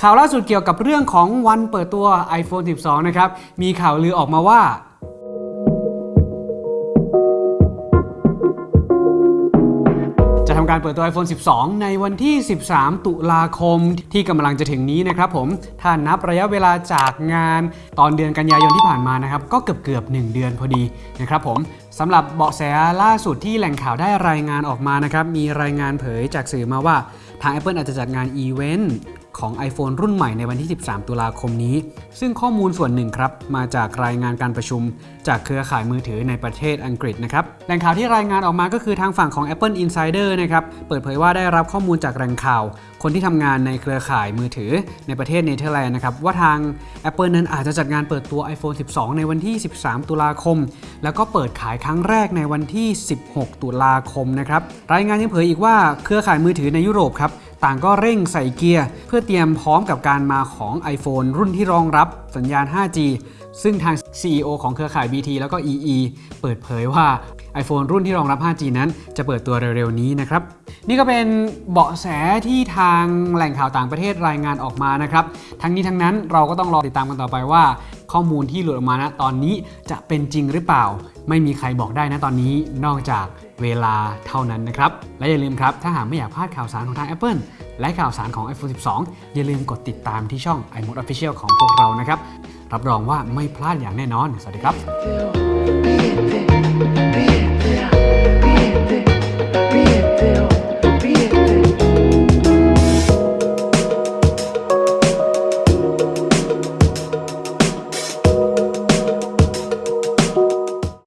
ข่าวล่าสุดเกี่ยวกับเรื่องของวันเปิดตัว iPhone 12 นะครับ มีข่าวลือออกมาว่า จะทำการเปิดตัว iPhone 12 ในวันที่ 13 ตุลาคมที่กำลังจะถึงนี้นะครับผม ถ้านับระยะเวลาจากงานตอนเดือนกันยายนที่ผ่านมานะครับ ก็เกือบเกือบ1 เดือนพอดีนะครับผมสำหรับเบาะแสล่าสุดที่แหล่งข่าวได้รายงานออกมานะครับ มีรายงานเผยจากสื่อมาว่าทาง Apple อาจจะจัดงานอีเวนต์ ของ iPhone รุ่นใหม่ในวันที่ 13 ตุลาคมนี้ ซึ่งข้อมูลส่วนหนึ่งครับ มาจากรายงานการประชุม จากเครือข่ายมือถือในประเทศอังกฤษนะครับแหล่งข่าวที่รายงานออกมาก็คือทางฝั่งของ Apple Insider นะครับเปิดเผยว่าได้รับข้อมูลจากแหล่งข่าว คนที่ทำงานในเครือข่ายมือถือในประเทศเนเธอร์แลนด์นะครับว่าทาง Apple นั้นอาจจะจัดงานเปิดตัว iPhone 12 ในวันที่ 13 ตุลาคม แล้วก็เปิดขายครั้งแรกในวันที่ 16 ตุลาคมนะครับรายงานยังเผยอีกว่าเครือข่ายมือถือในยุโรปครับ ต่างก็เร่งใส่เกียร์ เพื่อเตรียมพร้อมกับการมาของ iPhone รุ่นที่รองรับสัญญาณ 5G ซึ่งทาง CEO ของเครือข่าย BT แล้วก็ EE เปิดเผยว่า iPhone รุ่นที่รองรับ 5G นั้น จะเปิดตัวเร็วๆนี้นะครับ นี่ก็เป็นเบาะแสที่ทางแหล่งข่าวต่างประเทศรายงานออกมานะครับ ทั้งนี้ทั้งนั้นเราก็ต้องรอติดตามกันต่อไปว่า ข้อมูลที่หลุดออกมานะตอนนี้จะเป็นจริงหรือเปล่า ไม่มีใครบอกได้นะตอนนี้นอกจากเวลาเท่านั้นนะครับ และอย่าลืมครับ ถ้าหากไม่อยากพลาดข่าวสารของทาง Apple และข่าวสารของ iPhone 12 อย่าลืมกดติดตามที่ช่อง iMode Official ของพวกเรานะครับ รับรองว่าไม่พลาดอย่างแน่นอน สวัสดีครับ